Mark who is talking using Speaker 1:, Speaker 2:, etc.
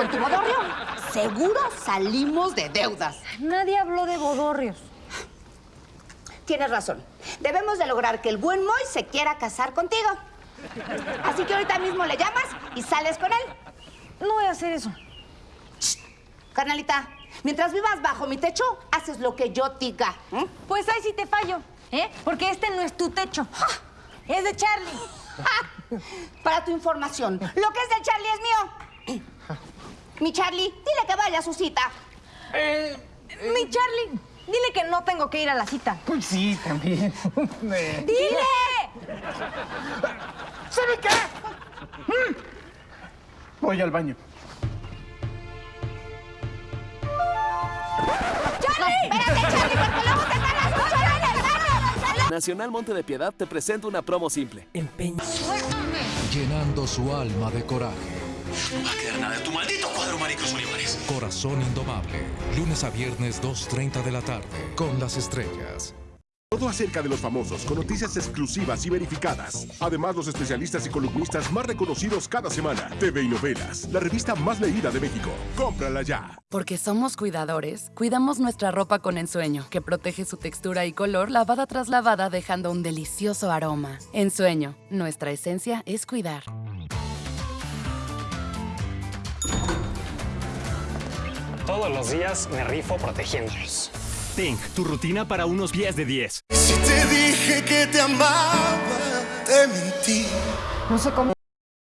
Speaker 1: con tu bodorrio, seguro salimos de deudas.
Speaker 2: Nadie habló de bodorrios.
Speaker 1: Tienes razón. Debemos de lograr que el buen Moy se quiera casar contigo. Así que ahorita mismo le llamas y sales con él.
Speaker 2: No voy a hacer eso.
Speaker 1: Carnalita, mientras vivas bajo mi techo, haces lo que yo diga. ¿eh?
Speaker 2: Pues ahí sí te fallo, ¿eh? Porque este no es tu techo. Es de Charlie.
Speaker 1: ¡Ja! Para tu información, lo que es del Charlie es mío. Mi Charlie, dile que vaya a su cita.
Speaker 2: Mi Charlie, dile que no tengo que ir a la cita.
Speaker 3: Pues sí, también. Eh,
Speaker 2: ¡Dile!
Speaker 3: ¿Sabe qué? Mm. Voy al baño.
Speaker 1: Espérate, Charlie, porque luego te ganas mucho en el baño.
Speaker 4: Nacional Monte de Piedad te presenta una promo simple.
Speaker 5: llenando su alma de coraje.
Speaker 6: No va a quedar nada de tu maldito cuadro, Maricruz Olivares.
Speaker 5: Corazón indomable. Lunes a viernes 2.30 de la tarde. Con las estrellas.
Speaker 7: Todo acerca de los famosos con noticias exclusivas y verificadas. Además, los especialistas y columnistas más reconocidos cada semana. TV y Novelas, la revista más leída de México. Cómprala ya.
Speaker 8: Porque somos cuidadores, cuidamos nuestra ropa con ensueño, que protege su textura y color lavada tras lavada dejando un delicioso aroma. Ensueño, nuestra esencia es cuidar.
Speaker 9: Todos los días me rifo protegiéndolos.
Speaker 6: Pink, tu rutina para unos 10 de 10.
Speaker 10: Si te dije que te amaba, te mentí.
Speaker 2: No sé cómo.